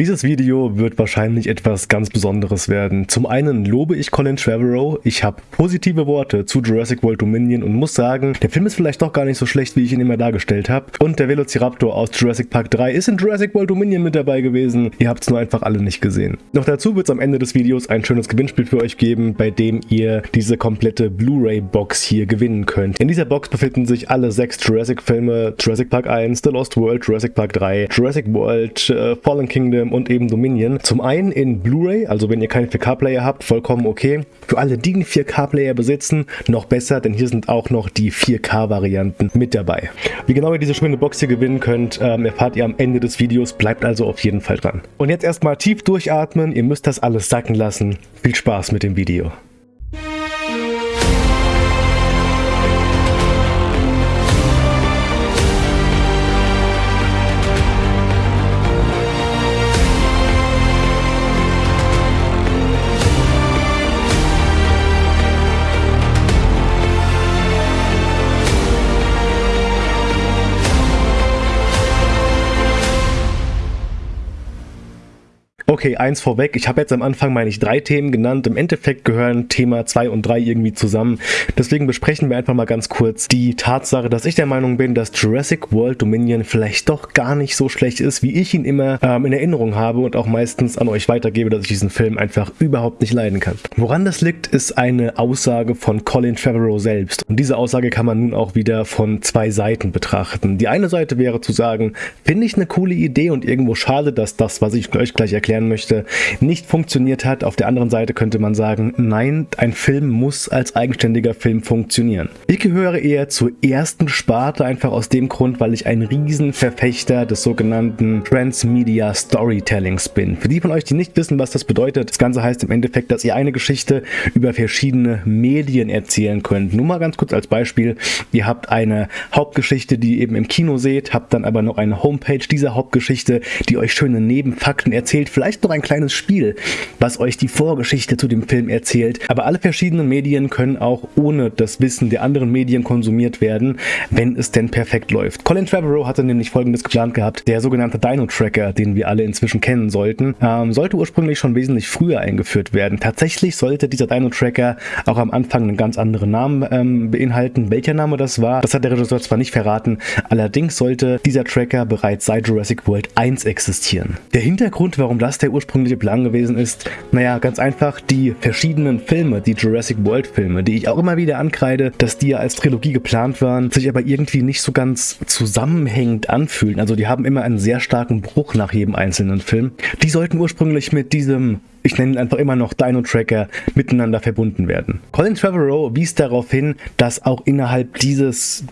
Dieses Video wird wahrscheinlich etwas ganz Besonderes werden. Zum einen lobe ich Colin Trevorrow, ich habe positive Worte zu Jurassic World Dominion und muss sagen, der Film ist vielleicht doch gar nicht so schlecht, wie ich ihn immer dargestellt habe. Und der Velociraptor aus Jurassic Park 3 ist in Jurassic World Dominion mit dabei gewesen. Ihr habt es nur einfach alle nicht gesehen. Noch dazu wird es am Ende des Videos ein schönes Gewinnspiel für euch geben, bei dem ihr diese komplette Blu-ray-Box hier gewinnen könnt. In dieser Box befinden sich alle sechs Jurassic-Filme, Jurassic Park 1, The Lost World, Jurassic Park 3, Jurassic World, äh, Fallen Kingdom und eben Dominion. Zum einen in Blu-ray, also wenn ihr keinen 4K-Player habt, vollkommen okay. Für alle, die einen 4K-Player besitzen, noch besser, denn hier sind auch noch die 4K-Varianten mit dabei. Wie genau ihr diese schöne Box hier gewinnen könnt, ähm, erfahrt ihr am Ende des Videos. Bleibt also auf jeden Fall dran. Und jetzt erstmal tief durchatmen. Ihr müsst das alles sacken lassen. Viel Spaß mit dem Video. Okay, eins vorweg. Ich habe jetzt am Anfang, meine ich, drei Themen genannt. Im Endeffekt gehören Thema 2 und 3 irgendwie zusammen. Deswegen besprechen wir einfach mal ganz kurz die Tatsache, dass ich der Meinung bin, dass Jurassic World Dominion vielleicht doch gar nicht so schlecht ist, wie ich ihn immer ähm, in Erinnerung habe und auch meistens an euch weitergebe, dass ich diesen Film einfach überhaupt nicht leiden kann. Woran das liegt, ist eine Aussage von Colin Trevorrow selbst. Und diese Aussage kann man nun auch wieder von zwei Seiten betrachten. Die eine Seite wäre zu sagen, finde ich eine coole Idee und irgendwo schade, dass das, was ich euch gleich erklären möchte, nicht funktioniert hat. Auf der anderen Seite könnte man sagen, nein, ein Film muss als eigenständiger Film funktionieren. Ich gehöre eher zur ersten Sparte, einfach aus dem Grund, weil ich ein Riesenverfechter des sogenannten Transmedia Storytellings bin. Für die von euch, die nicht wissen, was das bedeutet, das Ganze heißt im Endeffekt, dass ihr eine Geschichte über verschiedene Medien erzählen könnt. Nur mal ganz kurz als Beispiel, ihr habt eine Hauptgeschichte, die ihr eben im Kino seht, habt dann aber noch eine Homepage dieser Hauptgeschichte, die euch schöne Nebenfakten erzählt, vielleicht vielleicht noch ein kleines Spiel, was euch die Vorgeschichte zu dem Film erzählt. Aber alle verschiedenen Medien können auch ohne das Wissen der anderen Medien konsumiert werden, wenn es denn perfekt läuft. Colin Trevorrow hatte nämlich folgendes geplant gehabt. Der sogenannte Dino-Tracker, den wir alle inzwischen kennen sollten, ähm, sollte ursprünglich schon wesentlich früher eingeführt werden. Tatsächlich sollte dieser Dino-Tracker auch am Anfang einen ganz anderen Namen ähm, beinhalten. Welcher Name das war, das hat der Regisseur zwar nicht verraten, allerdings sollte dieser Tracker bereits seit Jurassic World 1 existieren. Der Hintergrund, warum das der ursprüngliche Plan gewesen ist? Naja, ganz einfach die verschiedenen Filme, die Jurassic World Filme, die ich auch immer wieder ankreide, dass die ja als Trilogie geplant waren, sich aber irgendwie nicht so ganz zusammenhängend anfühlen. Also die haben immer einen sehr starken Bruch nach jedem einzelnen Film. Die sollten ursprünglich mit diesem ich nenne ihn einfach immer noch Dino Tracker, miteinander verbunden werden. Colin Trevorrow wies darauf hin, dass auch innerhalb dieses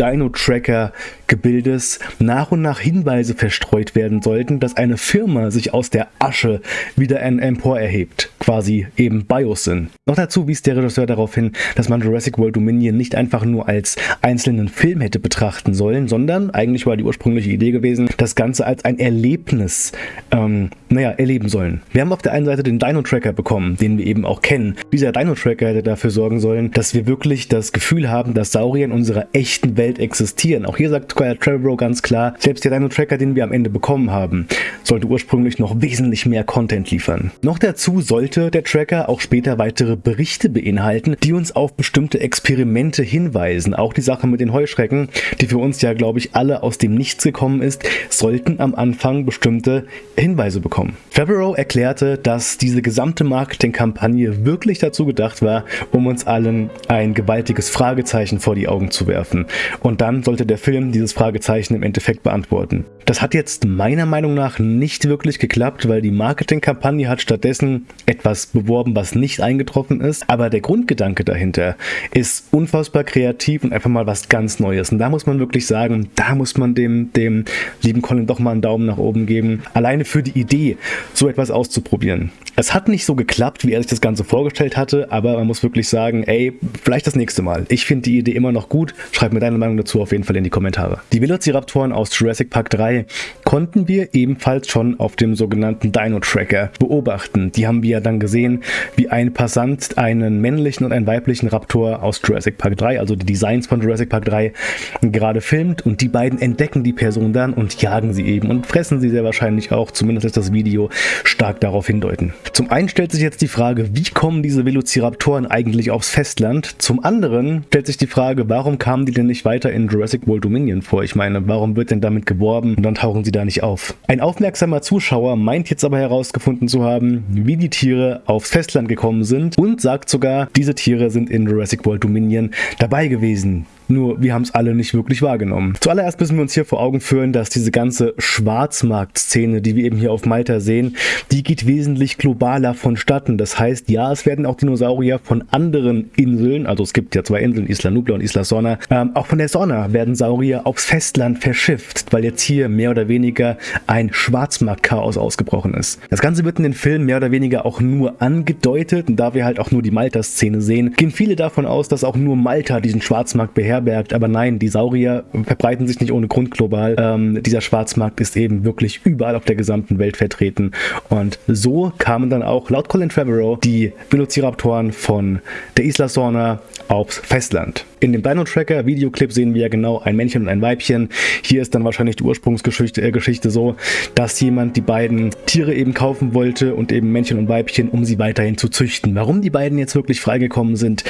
Dino Tracker Gebildes nach und nach Hinweise verstreut werden sollten, dass eine Firma sich aus der Asche wieder empor erhebt, quasi eben Biosyn. Noch dazu wies der Regisseur darauf hin, dass man Jurassic World Dominion nicht einfach nur als einzelnen Film hätte betrachten sollen, sondern eigentlich war die ursprüngliche Idee gewesen, das Ganze als ein Erlebnis, ähm, naja, erleben sollen. Wir haben auf der einen Seite den Dino-Tracker bekommen, den wir eben auch kennen. Dieser Dino-Tracker hätte dafür sorgen sollen, dass wir wirklich das Gefühl haben, dass Saurier in unserer echten Welt existieren. Auch hier sagt Trevorrow ganz klar, selbst der Dino-Tracker, den wir am Ende bekommen haben, sollte ursprünglich noch wesentlich mehr Content liefern. Noch dazu sollte der Tracker auch später weitere Berichte beinhalten, die uns auf bestimmte Experimente hinweisen. Auch die Sache mit den Heuschrecken, die für uns ja, glaube ich, alle aus dem Nichts gekommen ist, sollten am Anfang bestimmte Hinweise bekommen. Trevorrow erklärte, dass diese gesamte Marketingkampagne wirklich dazu gedacht war, um uns allen ein gewaltiges Fragezeichen vor die Augen zu werfen. Und dann sollte der Film dieses Fragezeichen im Endeffekt beantworten. Das hat jetzt meiner Meinung nach nicht wirklich geklappt, weil die Marketingkampagne hat stattdessen etwas beworben, was nicht eingetroffen ist. Aber der Grundgedanke dahinter ist unfassbar kreativ und einfach mal was ganz Neues. Und da muss man wirklich sagen, da muss man dem, dem lieben Colin doch mal einen Daumen nach oben geben. Alleine für die Idee, so etwas auszuprobieren. Es hat nicht so geklappt, wie er sich das Ganze vorgestellt hatte, aber man muss wirklich sagen, ey, vielleicht das nächste Mal. Ich finde die Idee immer noch gut. Schreib mir deine Meinung dazu auf jeden Fall in die Kommentare. Die Velociraptoren aus Jurassic Park 3 konnten wir ebenfalls schon auf dem sogenannten Dino Tracker beobachten. Die haben wir ja dann gesehen, wie ein Passant einen männlichen und einen weiblichen Raptor aus Jurassic Park 3, also die Designs von Jurassic Park 3, gerade filmt und die beiden entdecken die Person dann und jagen sie eben und fressen sie sehr wahrscheinlich auch, zumindest ist das Video stark darauf hindeuten. Zum einen stellt sich jetzt die Frage, wie kommen diese Velociraptoren eigentlich aufs Festland? Zum anderen stellt sich die Frage, warum kamen die denn nicht weiter in Jurassic World Dominion vor? Ich meine, warum wird denn damit geworben und dann tauchen sie da nicht auf? Ein aufmerksamer Zuschauer meint jetzt aber herausgefunden zu haben, wie die Tiere aufs Festland gekommen sind und sagt sogar, diese Tiere sind in Jurassic World Dominion dabei gewesen. Nur wir haben es alle nicht wirklich wahrgenommen. Zuallererst müssen wir uns hier vor Augen führen, dass diese ganze Schwarzmarkt-Szene, die wir eben hier auf Malta sehen, die geht wesentlich globaler vonstatten. Das heißt, ja, es werden auch Dinosaurier von anderen Inseln, also es gibt ja zwei Inseln, Isla Nubla und Isla Sorna, ähm, auch von der Sorna werden Saurier aufs Festland verschifft, weil jetzt hier mehr oder weniger ein Schwarzmarkt-Chaos ausgebrochen ist. Das Ganze wird in den Filmen mehr oder weniger auch nur angedeutet und da wir halt auch nur die Malta-Szene sehen, gehen viele davon aus, dass auch nur Malta diesen Schwarzmarkt beherrscht beherbergt. Aber nein, die Saurier verbreiten sich nicht ohne Grund global. Ähm, dieser Schwarzmarkt ist eben wirklich überall auf der gesamten Welt vertreten. Und so kamen dann auch laut Colin Trevorrow die Velociraptoren von der Isla Sorna aufs Festland. In dem Dino Tracker Videoclip sehen wir ja genau ein Männchen und ein Weibchen. Hier ist dann wahrscheinlich die Ursprungsgeschichte äh, Geschichte so, dass jemand die beiden Tiere eben kaufen wollte und eben Männchen und Weibchen, um sie weiterhin zu züchten. Warum die beiden jetzt wirklich freigekommen sind,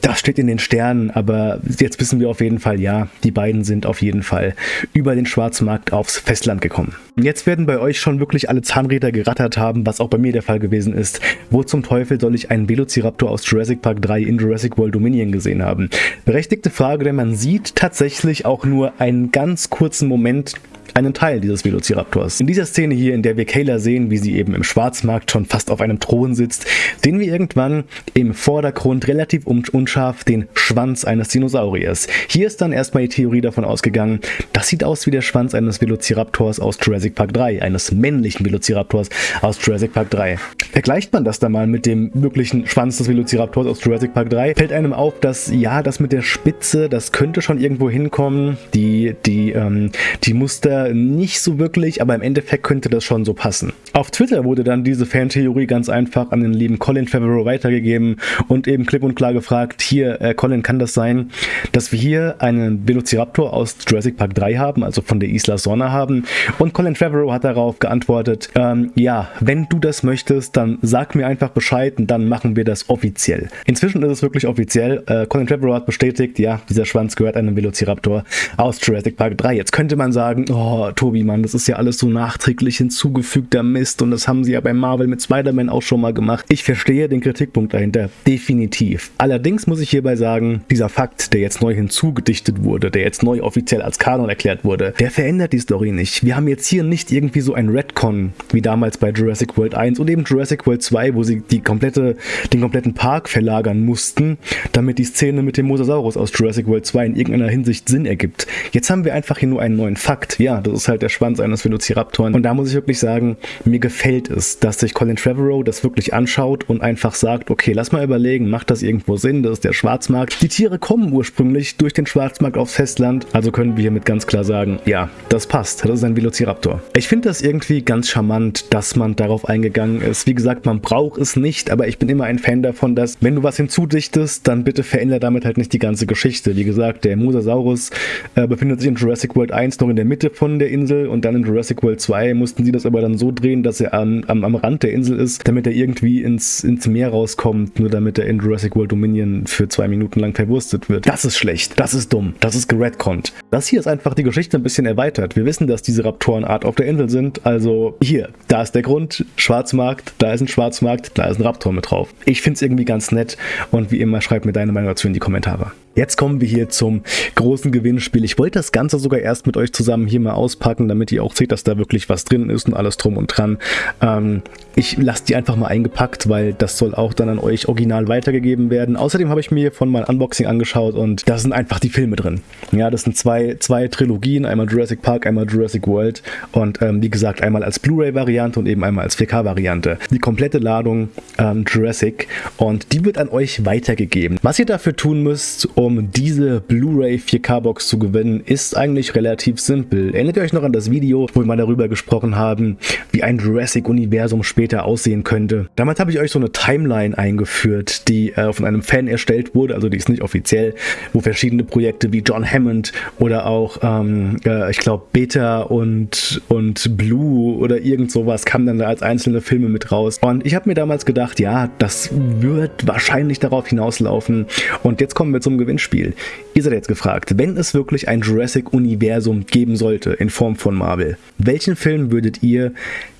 das steht in den Sternen, aber jetzt wissen wir auf jeden Fall, ja, die beiden sind auf jeden Fall über den Schwarzmarkt aufs Festland gekommen. Jetzt werden bei euch schon wirklich alle Zahnräder gerattert haben, was auch bei mir der Fall gewesen ist. Wo zum Teufel soll ich einen Velociraptor aus Jurassic Park 3 in Jurassic World Dominion gesehen haben? Berechtigte Frage, denn man sieht tatsächlich auch nur einen ganz kurzen Moment einen Teil dieses Velociraptors. In dieser Szene hier, in der wir Kayla sehen, wie sie eben im Schwarzmarkt schon fast auf einem Thron sitzt, sehen wir irgendwann im Vordergrund relativ unscharf den Schwanz eines Dinosauriers. Hier ist dann erstmal die Theorie davon ausgegangen, das sieht aus wie der Schwanz eines Velociraptors aus Jurassic Park 3, eines männlichen Velociraptors aus Jurassic Park 3. Vergleicht man das dann mal mit dem wirklichen Schwanz des Velociraptors aus Jurassic Park 3, fällt einem auf, dass ja, das mit der Spitze, das könnte schon irgendwo hinkommen. Die, die, ähm, die Muster nicht so wirklich, aber im Endeffekt könnte das schon so passen. Auf Twitter wurde dann diese Fantheorie ganz einfach an den lieben Colin Favreau weitergegeben und eben klipp und klar gefragt, hier, äh, Colin, kann das sein, dass wir hier einen Velociraptor aus Jurassic Park 3 haben, also von der Isla Sorna haben? Und Colin Favreau hat darauf geantwortet, ähm, ja, wenn du das möchtest, dann sag mir einfach Bescheid und dann machen wir das offiziell. Inzwischen ist es wirklich offiziell. Äh, Colin Favreau hat bestätigt, ja, dieser Schwanz gehört einem Velociraptor aus Jurassic Park 3. Jetzt könnte man sagen, oh, oh, Tobi, Mann, das ist ja alles so nachträglich hinzugefügter Mist und das haben sie ja bei Marvel mit Spider-Man auch schon mal gemacht. Ich verstehe den Kritikpunkt dahinter, definitiv. Allerdings muss ich hierbei sagen, dieser Fakt, der jetzt neu hinzugedichtet wurde, der jetzt neu offiziell als Kanon erklärt wurde, der verändert die Story nicht. Wir haben jetzt hier nicht irgendwie so ein Redcon, wie damals bei Jurassic World 1 und eben Jurassic World 2, wo sie die komplette, den kompletten Park verlagern mussten, damit die Szene mit dem Mosasaurus aus Jurassic World 2 in irgendeiner Hinsicht Sinn ergibt. Jetzt haben wir einfach hier nur einen neuen Fakt. Ja, das ist halt der Schwanz eines Velociraptoren. Und da muss ich wirklich sagen, mir gefällt es, dass sich Colin Trevorrow das wirklich anschaut und einfach sagt, okay, lass mal überlegen, macht das irgendwo Sinn? Das ist der Schwarzmarkt. Die Tiere kommen ursprünglich durch den Schwarzmarkt aufs Festland, also können wir hiermit ganz klar sagen, ja, das passt, das ist ein Velociraptor. Ich finde das irgendwie ganz charmant, dass man darauf eingegangen ist. Wie gesagt, man braucht es nicht, aber ich bin immer ein Fan davon, dass wenn du was hinzudichtest, dann bitte verändere damit halt nicht die ganze Geschichte. Wie gesagt, der Mosasaurus äh, befindet sich in Jurassic World 1 noch in der Mitte von der Insel und dann in Jurassic World 2 mussten sie das aber dann so drehen, dass er am, am, am Rand der Insel ist, damit er irgendwie ins, ins Meer rauskommt, nur damit er in Jurassic World Dominion für zwei Minuten lang verwurstet wird. Das ist schlecht, das ist dumm, das ist geredconnt. Das hier ist einfach die Geschichte ein bisschen erweitert. Wir wissen, dass diese Raptorenart auf der Insel sind, also hier, da ist der Grund, Schwarzmarkt, da ist ein Schwarzmarkt, da ist ein Raptor mit drauf. Ich finde es irgendwie ganz nett und wie immer schreib mir deine Meinung dazu in die Kommentare. Jetzt kommen wir hier zum großen Gewinnspiel. Ich wollte das Ganze sogar erst mit euch zusammen hier mal auspacken, damit ihr auch seht, dass da wirklich was drin ist und alles drum und dran. Ähm, ich lasse die einfach mal eingepackt, weil das soll auch dann an euch original weitergegeben werden. Außerdem habe ich mir von meinem Unboxing angeschaut und da sind einfach die Filme drin. Ja, das sind zwei, zwei Trilogien, einmal Jurassic Park, einmal Jurassic World und ähm, wie gesagt, einmal als Blu-ray-Variante und eben einmal als 4K-Variante. Die komplette Ladung ähm, Jurassic und die wird an euch weitergegeben. Was ihr dafür tun müsst, um um diese Blu-ray 4K-Box zu gewinnen, ist eigentlich relativ simpel. Erinnert ihr euch noch an das Video, wo wir mal darüber gesprochen haben, wie ein Jurassic-Universum später aussehen könnte? Damals habe ich euch so eine Timeline eingeführt, die äh, von einem Fan erstellt wurde, also die ist nicht offiziell, wo verschiedene Projekte wie John Hammond oder auch, ähm, äh, ich glaube, Beta und, und Blue oder irgend sowas kamen dann als einzelne Filme mit raus. Und ich habe mir damals gedacht, ja, das wird wahrscheinlich darauf hinauslaufen. Und jetzt kommen wir zum Gewinn Gewinnspiel. Ihr seid jetzt gefragt, wenn es wirklich ein Jurassic-Universum geben sollte in Form von Marvel, welchen Film würdet ihr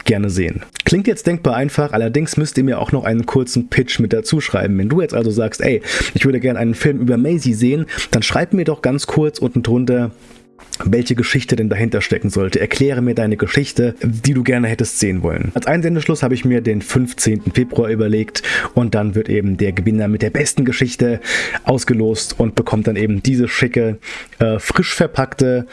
gerne sehen. Klingt jetzt denkbar einfach, allerdings müsst ihr mir auch noch einen kurzen Pitch mit dazu schreiben. Wenn du jetzt also sagst, ey, ich würde gerne einen Film über Maisie sehen, dann schreib mir doch ganz kurz unten drunter, welche Geschichte denn dahinter stecken sollte. Erkläre mir deine Geschichte, die du gerne hättest sehen wollen. Als Einsendeschluss habe ich mir den 15. Februar überlegt und dann wird eben der Gewinner mit der besten Geschichte ausgelost und bekommt dann eben diese schicke, äh, frisch verpackte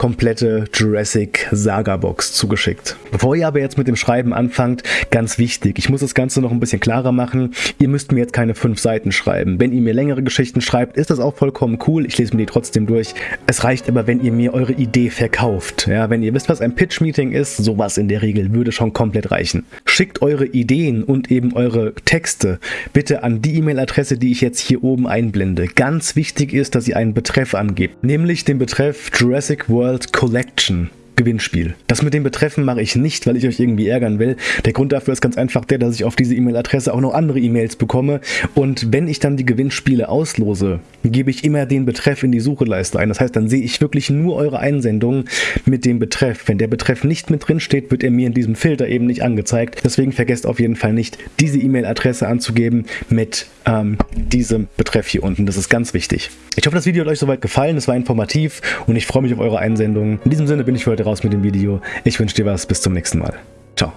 komplette Jurassic Saga Box zugeschickt. Bevor ihr aber jetzt mit dem Schreiben anfangt, ganz wichtig, ich muss das Ganze noch ein bisschen klarer machen. Ihr müsst mir jetzt keine fünf Seiten schreiben. Wenn ihr mir längere Geschichten schreibt, ist das auch vollkommen cool. Ich lese mir die trotzdem durch. Es reicht aber, wenn ihr mir eure Idee verkauft. Ja, wenn ihr wisst, was ein Pitch-Meeting ist, sowas in der Regel würde schon komplett reichen. Schickt eure Ideen und eben eure Texte bitte an die E-Mail-Adresse, die ich jetzt hier oben einblende. Ganz wichtig ist, dass ihr einen Betreff angebt, nämlich den Betreff Jurassic World World Collection. Gewinnspiel. Das mit den Betreffen mache ich nicht, weil ich euch irgendwie ärgern will. Der Grund dafür ist ganz einfach der, dass ich auf diese E-Mail-Adresse auch noch andere E-Mails bekomme und wenn ich dann die Gewinnspiele auslose, gebe ich immer den Betreff in die Sucheleiste ein. Das heißt, dann sehe ich wirklich nur eure Einsendungen mit dem Betreff. Wenn der Betreff nicht mit drin steht, wird er mir in diesem Filter eben nicht angezeigt. Deswegen vergesst auf jeden Fall nicht, diese E-Mail-Adresse anzugeben mit ähm, diesem Betreff hier unten. Das ist ganz wichtig. Ich hoffe, das Video hat euch soweit gefallen. Es war informativ und ich freue mich auf eure Einsendungen. In diesem Sinne bin ich für heute raus mit dem Video. Ich wünsche dir was. Bis zum nächsten Mal. Ciao.